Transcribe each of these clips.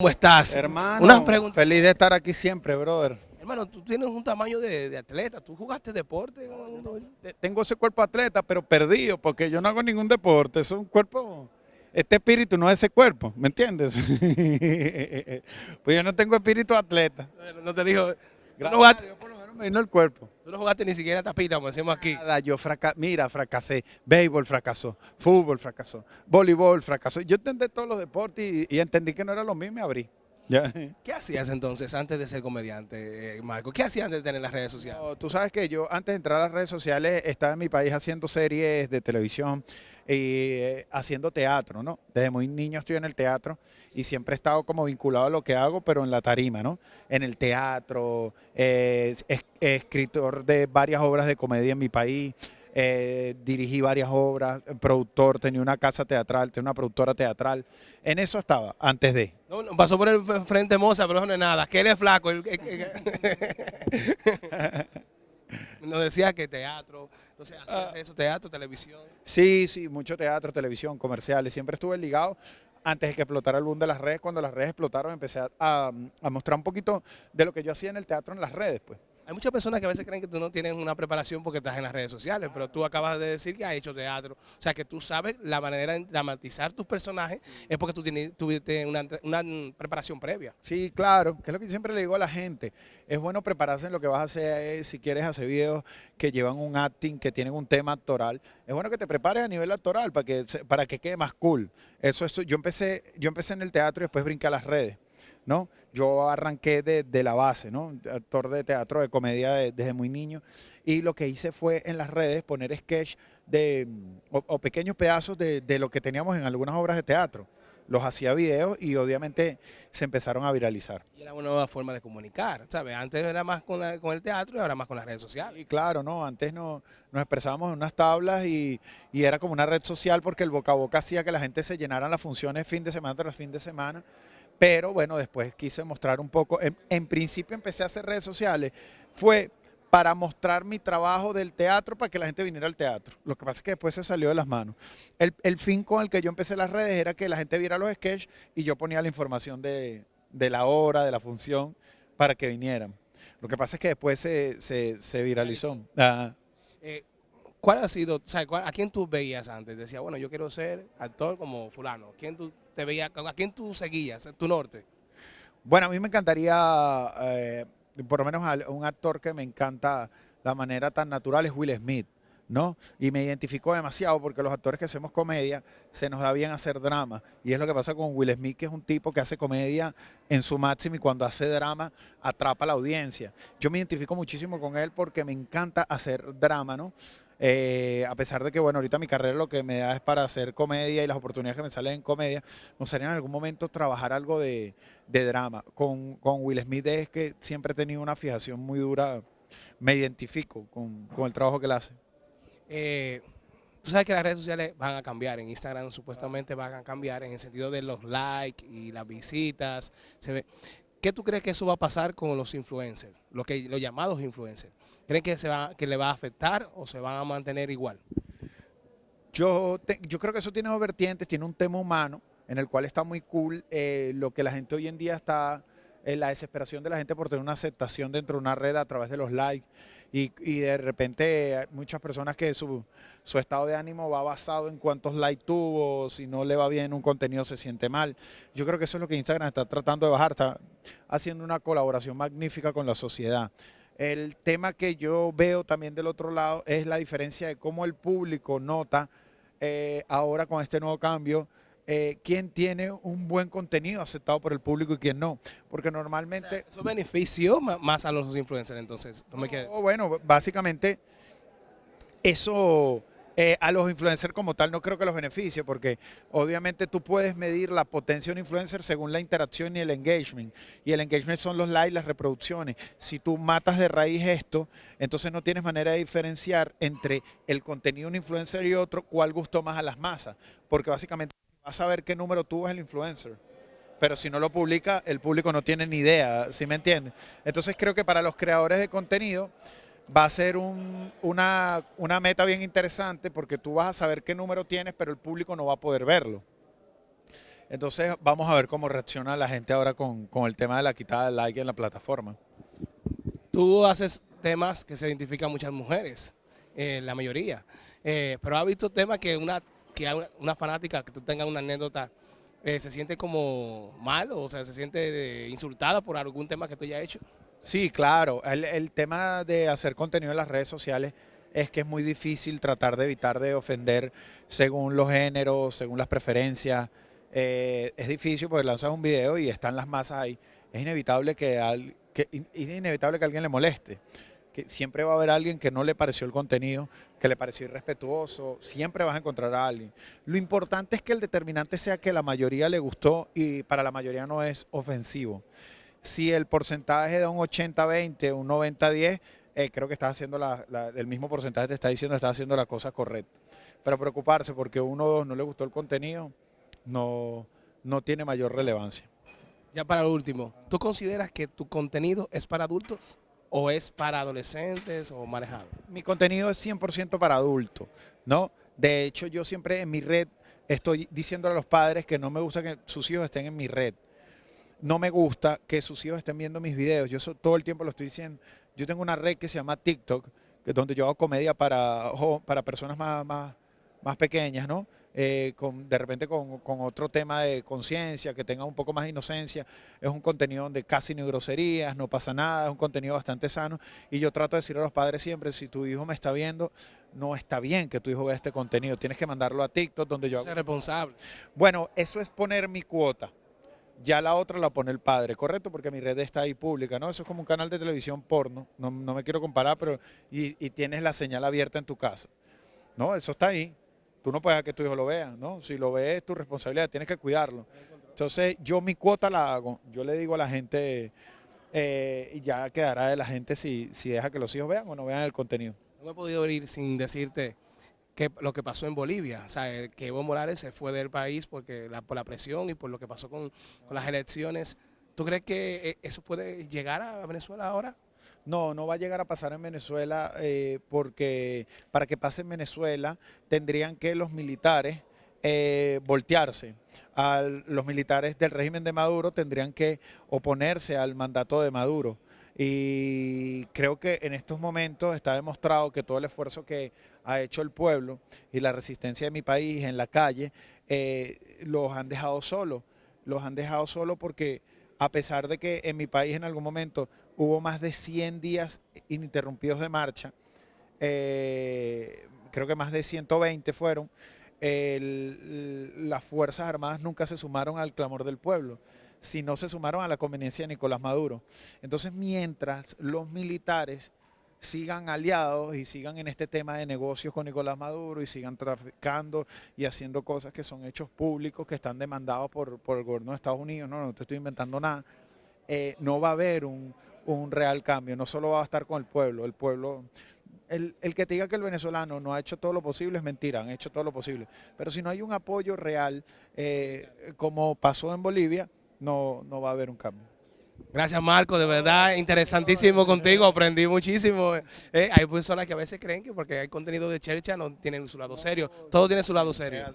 ¿Cómo estás? Hermano, Una pregunta. feliz de estar aquí siempre, brother. Hermano, tú tienes un tamaño de, de atleta. ¿Tú jugaste deporte? Te- Tengo ese cuerpo atleta, pero perdido, porque yo no hago ningún deporte. Es un cuerpo, este espíritu no es ese cuerpo, ¿me entiendes? pues yo no tengo espíritu atleta. No, te no, Gracias me vino el cuerpo. tú no jugaste ni siquiera tapita, como decimos aquí. Nada, yo fraca mira, fracasé. Béisbol fracasó, fútbol fracasó, voleibol fracasó. Yo entendí todos los deportes y, y entendí que no era lo mismo y me abrí. Ya. ¿Qué hacías entonces antes de ser comediante, eh, Marco? ¿Qué hacías antes de tener las redes sociales? No, tú sabes que yo antes de entrar a las redes sociales estaba en mi país haciendo series de televisión y eh, haciendo teatro, ¿no? Desde muy niño estoy en el teatro y siempre he estado como vinculado a lo que hago, pero en la tarima, ¿no? En el teatro, eh, es- escritor de varias obras de comedia en mi país, eh, dirigí varias obras, productor, tenía una casa teatral, tenía una productora teatral. En eso estaba, antes de. No, no, pasó por el frente Moza, pero eso no es nada. Que él es flaco. Nos decía que teatro. Entonces, hacías eso, teatro, televisión. Sí, sí, mucho teatro, televisión, comerciales. Siempre estuve ligado antes de que explotara el boom de las redes. Cuando las redes explotaron, empecé a, a- a mostrar un poquito de lo que yo hacía en el teatro en las redes, pues. Hay muchas personas que a veces creen que tú no tienes una preparación porque estás en las redes sociales, pero tú acabas de decir que has hecho teatro. O sea, que tú sabes la manera de dramatizar tus personajes es porque tú tienes, tuviste una, una preparación previa. Sí, claro, que es lo que siempre le digo a la gente. Es bueno prepararse en lo que vas a hacer, eh, si quieres hacer videos que llevan un acting, que tienen un tema actoral. Es bueno que te prepares a nivel actoral para que, para que quede más cool. Eso, eso, yo empecé, yo empecé en el teatro y después brinqué a las redes. ¿No? Yo arranqué de, de la base, ¿no? Actor de teatro, de comedia de- desde muy niño. Y lo que hice fue en las redes poner sketch de, mm, o, o pequeños pedazos de, de lo que teníamos en algunas obras de teatro. Los hacía videos y obviamente se empezaron a viralizar. Y era una nueva forma de comunicar, ¿sabes? Antes era más con, la- con el teatro y ahora más con las redes sociales. Y claro, ¿no? Antes no, nos expresábamos en unas tablas y, y era como una red social porque el boca a boca hacía que la gente se llenaran las funciones fin de semana tras fin de semana. Pero bueno, después quise mostrar un poco, en, en principio empecé a hacer redes sociales, fue para mostrar mi trabajo del teatro para que la gente viniera al teatro. Lo que pasa es que después se salió de las manos. El, el fin con el que yo empecé las redes era que la gente viera los sketches y yo ponía la información de, de la hora, de la función, para que vinieran. Lo que pasa es que después se, se, se viralizó. Eh, ¿Cuál ha sido, o sea, a quién tú veías antes? Decía, bueno, yo quiero ser actor como fulano. ¿Quién tú te veías, a quién tú seguías, tu norte? Bueno, a mí me encantaría, eh, por lo menos al- un actor que me encanta la manera tan natural es Will Smith, ¿no? Y me identifico demasiado porque los actores que hacemos comedia se nos da bien hacer drama. Y es lo que pasa con Will Smith, que es un tipo que hace comedia en su máximo y cuando hace drama atrapa a la audiencia. Yo me identifico muchísimo con él porque me encanta hacer drama, ¿no? Eh, a pesar de que, bueno, ahorita mi carrera lo que me da es para hacer comedia y las oportunidades que me salen en comedia, me gustaría en algún momento trabajar algo de, drama. Con, Will Smith es que siempre he tenido una fijación muy dura, me identifico con, el trabajo que él hace. Eh, tú sabes que las redes sociales van a cambiar, en Instagram supuestamente van a cambiar en el sentido de los likes y las visitas. ¿Qué tú crees que eso va a pasar con los influencers, los, llamados influencers? ¿Creen que, se va, que le va a afectar o se van a mantener igual? Yo, te- yo creo que eso tiene dos vertientes, tiene un tema humano en el cual está muy cool eh, lo que la gente hoy en día está, en la desesperación de la gente por tener una aceptación dentro de una red a través de los likes y, y de repente muchas personas que su, su estado de ánimo va basado en cuántos likes tuvo, si no le va bien un contenido se siente mal. Yo creo que eso es lo que Instagram está tratando de bajar, está haciendo una colaboración magnífica con la sociedad. El tema que yo veo también del otro lado es la diferencia de cómo el público nota eh, ahora con este nuevo cambio eh, quién tiene un buen contenido aceptado por el público y quién no. Porque normalmente... Eso benefició más a los influencers, entonces. No me quedes. Bueno, básicamente eso eh, a los influencers como tal no creo que los beneficie porque obviamente tú puedes medir la potencia de un influencer según la interacción y el engagement. Y el engagement son los likes, las reproducciones. Si tú matas de raíz esto, entonces no tienes manera de diferenciar entre el contenido de un influencer y otro cuál gustó más a las masas. Porque básicamente vas a ver qué número tuvo el influencer. Pero si no lo publica, el público no tiene ni idea, ¿sí me entiendes? Entonces creo que para los creadores de contenido va a ser un- una, una meta bien interesante porque tú vas a saber qué número tienes, pero el público no va a poder verlo. Entonces vamos a ver cómo reacciona la gente ahora con, el tema de la quitada de like en la plataforma. Tú haces temas que se identifican muchas mujeres, eh, la mayoría, eh, pero has visto temas que una, que una, fanática, que tú tengas una anécdota, eh, se siente como mal o sea, se siente eh, insultada por algún tema que tú hayas hecho. Sí, claro. El, tema de hacer contenido en las redes sociales es que es muy difícil tratar de evitar de ofender según los géneros, según las preferencias. Eh, es difícil porque lanzas un video y están las masas ahí. Es inevitable que, al, es inevitable que alguien le moleste. Siempre va a haber alguien que no le pareció el contenido, que le pareció irrespetuoso. Siempre vas a encontrar a alguien. Lo importante es que el determinante sea que la mayoría le gustó y para la mayoría no es ofensivo si el porcentaje da un 80-20, un 90-10, eh, creo que estás haciendo el mismo porcentaje te está diciendo estás haciendo la cosa correcta. Pero preocuparse porque uno o dos no le gustó el contenido no, no tiene mayor relevancia. Ya para último, ¿tú consideras que tu contenido es para adultos o es para adolescentes o manejado? Mi contenido es 100% para adultos, ¿no? De hecho, yo siempre en mi red estoy diciendo a los padres que no me gusta que sus hijos estén en mi red no me gusta que sus hijos estén viendo mis videos. Yo todo el tiempo lo estoy diciendo. Yo tengo una red que se llama TikTok, que es donde yo hago comedia para, para personas más, más, más pequeñas, ¿no? Eh, con, de repente con, con, otro tema de conciencia, que tenga un poco más de inocencia. Es un contenido donde casi no hay groserías, no pasa nada, es un contenido bastante sano. Y yo trato de decir a los padres siempre, si tu hijo me está viendo, no está bien que tu hijo vea este contenido. Tienes que mandarlo a TikTok, donde yo... Ser responsable. Bueno, eso es poner mi cuota ya la otra la pone el padre, ¿correcto? Porque mi red está ahí pública, ¿no? Eso es como un canal de televisión porno, no, no me quiero comparar, pero y, y, tienes la señal abierta en tu casa. No, eso está ahí. Tú no puedes que tu hijo lo vea, ¿no? Si lo ves es tu responsabilidad, tienes que cuidarlo. Entonces yo mi cuota la hago, yo le digo a la gente, eh, y ya quedará de la gente si, si deja que los hijos vean o no vean el contenido. No he podido ir sin decirte que lo que pasó en Bolivia, o sea, eh, que Evo Morales se fue del país porque la, por la presión y por lo que pasó con, con las elecciones. ¿Tú crees que eh, eso puede llegar a Venezuela ahora? No, no va a llegar a pasar en Venezuela eh, porque para que pase en Venezuela tendrían que los militares eh, voltearse. A los militares del régimen de Maduro tendrían que oponerse al mandato de Maduro y creo que en estos momentos está demostrado que todo el esfuerzo que ha hecho el pueblo y la resistencia de mi país en la calle eh, los han dejado solos, los han dejado solos porque a pesar de que en mi país en algún momento hubo más de 100 días ininterrumpidos de marcha, eh, creo que más de 120 fueron, las Fuerzas Armadas nunca se sumaron al clamor del pueblo si no se sumaron a la conveniencia de Nicolás Maduro. Entonces, mientras los militares sigan aliados y sigan en este tema de negocios con Nicolás Maduro y sigan traficando y haciendo cosas que son hechos públicos, que están demandados por, por el gobierno de Estados Unidos, no, no te estoy inventando nada, eh, no va a haber un, un real cambio, no solo va a estar con el pueblo, el pueblo el, el, que te diga que el venezolano no ha hecho todo lo posible es mentira, han hecho todo lo posible. Pero si no hay un apoyo real, eh, como pasó en Bolivia, no, no va a haber un cambio. Gracias Marco, de verdad interesantísimo contigo, aprendí muchísimo. Eh, hay personas que a veces creen que porque hay contenido de chercha no tienen su lado serio, todo tiene su lado serio.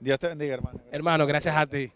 Dios te bendiga hermano. Hermano, gracias a ti.